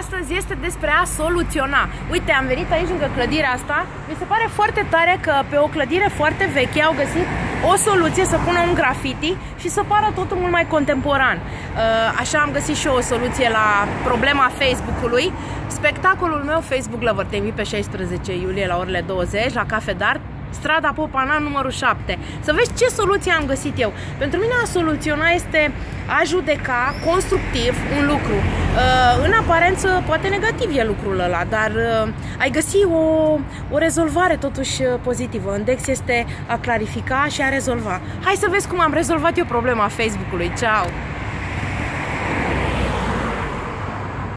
astăzi este despre a soluționa. Uite, am venit aici lângă clădirea asta. Mi se pare foarte tare că pe o clădire foarte veche au găsit o soluție să pună un graffiti și să pară totul mult mai contemporan. Uh, așa am găsit și eu o soluție la problema Facebook-ului. Spectacolul meu Facebook Lover te invit pe 16 iulie la orele 20 la Cafe Dart strada Popana numărul 7. Să vezi ce soluție am găsit eu. Pentru mine a soluționa este a judeca constructiv un lucru. Uh, în aparență, poate negativ e lucrul ăla, dar uh, ai găsi o, o rezolvare totuși uh, pozitivă. Index este a clarifica și a rezolva. Hai să vezi cum am rezolvat eu problema Facebook-ului. Ciao!